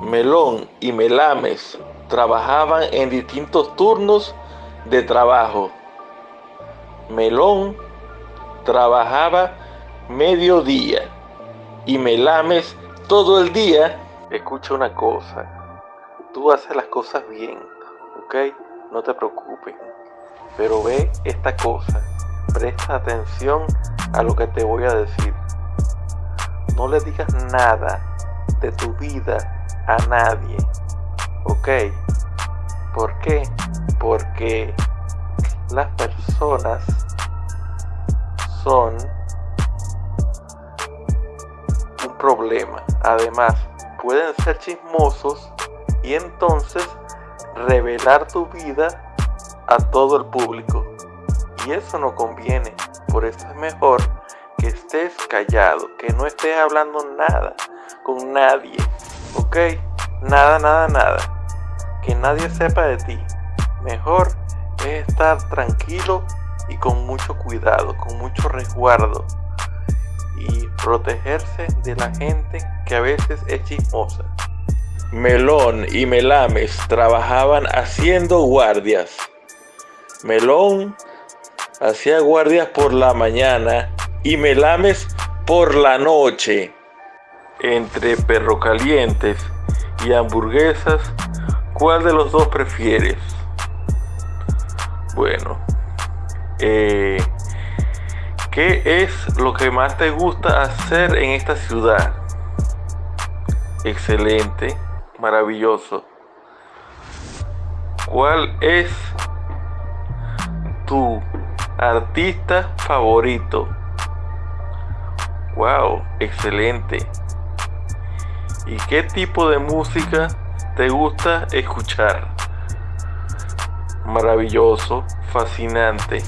Melón y Melames trabajaban en distintos turnos de trabajo. Melón trabajaba mediodía y Melames todo el día. Escucha una cosa, tú haces las cosas bien, ¿ok? No te preocupes. Pero ve esta cosa, presta atención a lo que te voy a decir. No le digas nada de tu vida a nadie, ¿ok? ¿Por qué? Porque las personas son un problema. Además, pueden ser chismosos y entonces revelar tu vida a todo el público. Y eso no conviene. Por eso es mejor que estés callado, que no estés hablando nada con nadie. ¿Ok? Nada, nada, nada. Que nadie sepa de ti. Mejor es estar tranquilo y con mucho cuidado, con mucho resguardo. Y protegerse de la gente que a veces es chismosa. Melón y Melames trabajaban haciendo guardias. Melón hacía guardias por la mañana y Melames por la noche. Entre perro calientes y hamburguesas, ¿cuál de los dos prefieres? Bueno, eh, ¿qué es lo que más te gusta hacer en esta ciudad? Excelente maravilloso. ¿Cuál es tu artista favorito? Wow, excelente. ¿Y qué tipo de música te gusta escuchar? Maravilloso, fascinante,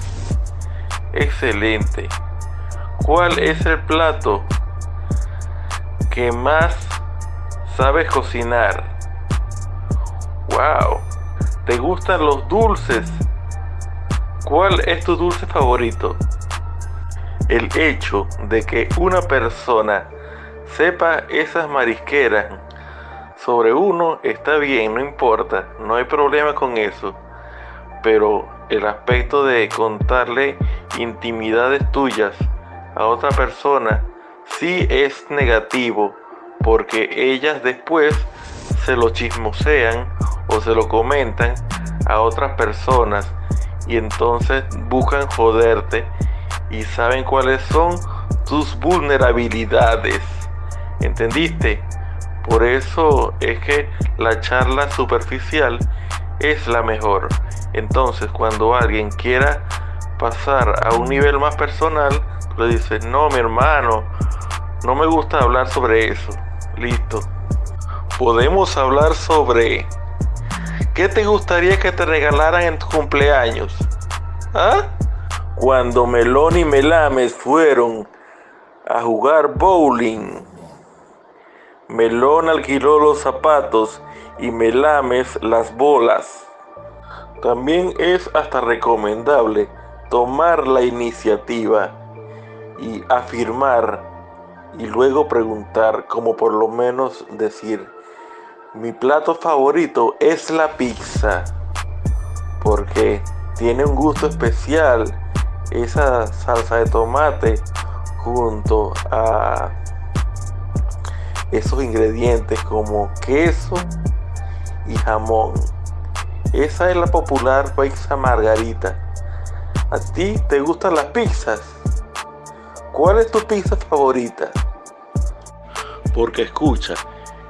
excelente. ¿Cuál es el plato que más sabes cocinar. Wow. ¿Te gustan los dulces? ¿Cuál es tu dulce favorito? El hecho de que una persona sepa esas marisqueras sobre uno está bien, no importa, no hay problema con eso. Pero el aspecto de contarle intimidades tuyas a otra persona sí es negativo porque ellas después se lo chismosean o se lo comentan a otras personas y entonces buscan joderte y saben cuáles son tus vulnerabilidades. ¿Entendiste? Por eso es que la charla superficial es la mejor. Entonces cuando alguien quiera pasar a un nivel más personal, le dices, no mi hermano, no me gusta hablar sobre eso. Listo. Podemos hablar sobre ¿Qué te gustaría que te regalaran en tu cumpleaños? ¿Ah? Cuando Melón y Melames fueron a jugar bowling, Melón alquiló los zapatos y Melames las bolas. También es hasta recomendable tomar la iniciativa y afirmar y luego preguntar, como por lo menos decir, mi plato favorito es la pizza, porque tiene un gusto especial esa salsa de tomate junto a esos ingredientes como queso y jamón. Esa es la popular pizza margarita. ¿A ti te gustan las pizzas? ¿Cuál es tu pizza favorita? Porque escucha,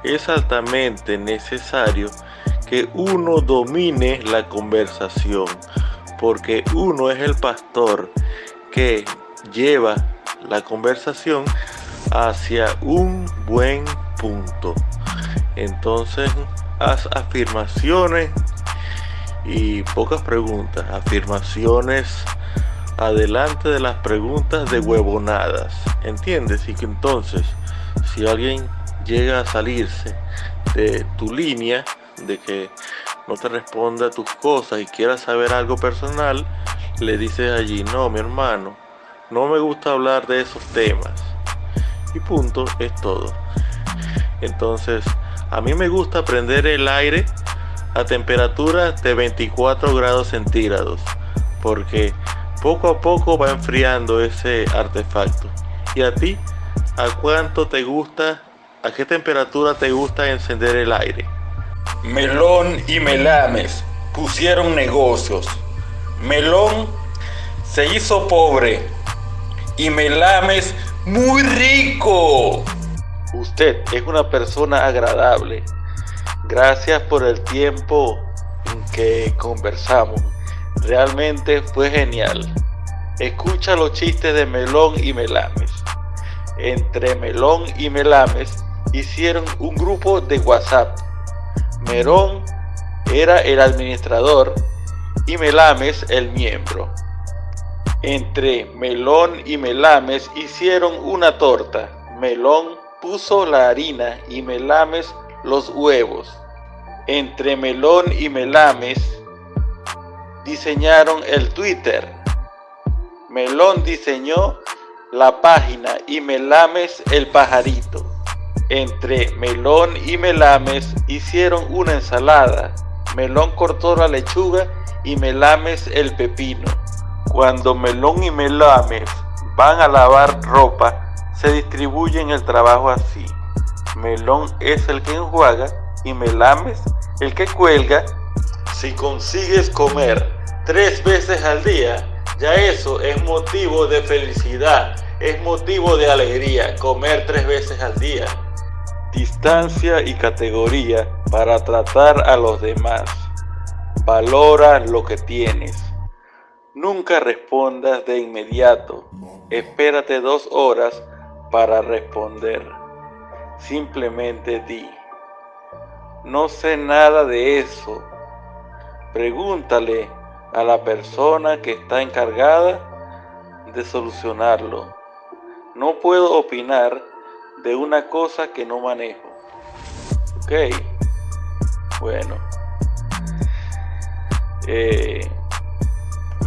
es altamente necesario que uno domine la conversación, porque uno es el pastor que lleva la conversación hacia un buen punto. Entonces, haz afirmaciones y pocas preguntas, afirmaciones adelante de las preguntas de huevonadas, ¿entiendes? Y que entonces, si alguien llega a salirse de tu línea, de que no te responda tus cosas y quiera saber algo personal, le dices allí, no, mi hermano, no me gusta hablar de esos temas. Y punto, es todo. Entonces, A mí me gusta prender el aire a temperaturas de 24 grados centígrados porque poco a poco va enfriando ese artefacto. ¿Y a ti? ¿A cuánto te gusta? ¿A qué temperatura te gusta encender el aire? Melón y Melames pusieron negocios. Melón se hizo pobre y Melames muy rico. Usted es una persona agradable. Gracias por el tiempo en que conversamos. Realmente fue genial. Escucha los chistes de Melón y Melames. Entre Melón y Melames hicieron un grupo de WhatsApp. Melón era el administrador y Melames el miembro. Entre Melón y Melames hicieron una torta. Melón puso la harina y Melames los huevos. Entre Melón y Melames diseñaron el Twitter. Melón diseñó la página y Melames el pajarito. Entre Melón y Melames hicieron una ensalada. Melón cortó la lechuga y Melames el pepino. Cuando Melón y Melames van a lavar ropa, se distribuyen el trabajo así. Melón es el que enjuaga y Melames el que cuelga. Si consigues comer tres veces al día, ya eso es motivo de felicidad, es motivo de alegría, comer tres veces al día. Distancia y categoría para tratar a los demás. Valora lo que tienes. Nunca respondas de inmediato. Espérate dos horas para responder. Simplemente di. No sé nada de eso. Pregúntale a la persona que está encargada de solucionarlo. No puedo opinar de una cosa que no manejo. Ok, bueno. Eh,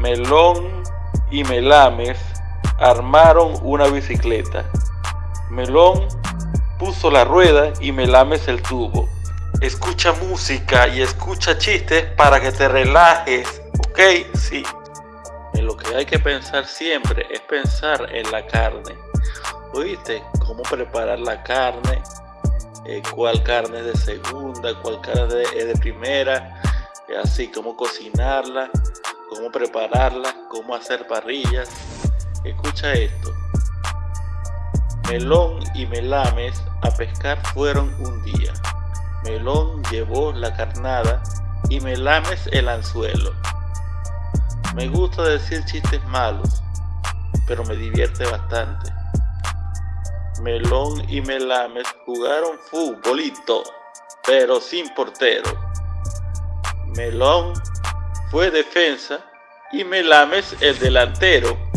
Melón y Melames armaron una bicicleta. Melón puso la rueda y Melames el tubo. Escucha música y escucha chistes para que te relajes Ok, sí. En lo que hay que pensar siempre es pensar en la carne. ¿Oíste? Cómo preparar la carne, eh, cuál carne es de segunda, cuál carne es de primera, así, cómo cocinarla, cómo prepararla, cómo hacer parrillas. Escucha esto. Melón y Melames a pescar fueron un día. Melón llevó la carnada y Melames el anzuelo. Me gusta decir chistes malos, pero me divierte bastante. Melón y Melames jugaron futbolito, pero sin portero. Melón fue defensa y Melames el delantero.